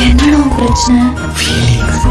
என்னடா உன் பிரச்சனை ஃபீலிங்ஸ்